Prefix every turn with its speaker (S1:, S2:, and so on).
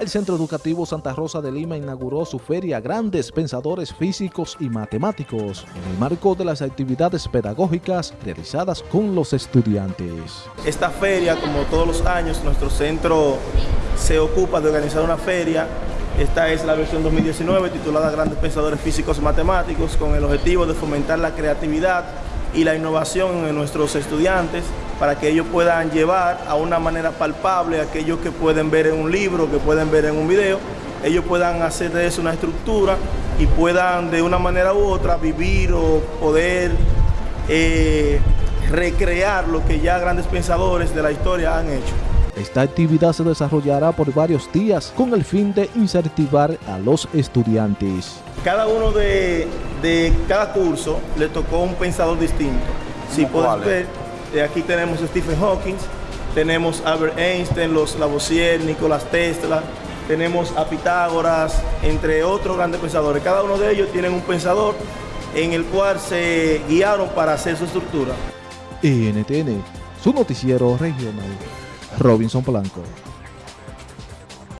S1: El Centro Educativo Santa Rosa de Lima inauguró su feria Grandes Pensadores Físicos y Matemáticos en el marco de las actividades pedagógicas realizadas con los estudiantes.
S2: Esta feria, como todos los años, nuestro centro se ocupa de organizar una feria. Esta es la versión 2019 titulada Grandes Pensadores Físicos y Matemáticos con el objetivo de fomentar la creatividad y la innovación en nuestros estudiantes para que ellos puedan llevar a una manera palpable aquellos que pueden ver en un libro, que pueden ver en un video, ellos puedan hacer de eso una estructura y puedan de una manera u otra vivir o poder eh, recrear lo que ya grandes pensadores de la historia han hecho.
S1: Esta actividad se desarrollará por varios días con el fin de incentivar a los estudiantes.
S2: Cada uno de, cada curso le tocó un pensador distinto. Si puedes ver, aquí tenemos a Stephen Hawking, tenemos a Albert Einstein, los Lavoisier, Nicolás Tesla, tenemos a Pitágoras, entre otros grandes pensadores. Cada uno de ellos tiene un pensador en el cual se guiaron para hacer su estructura.
S1: NTN, su noticiero regional. Robinson Polanco.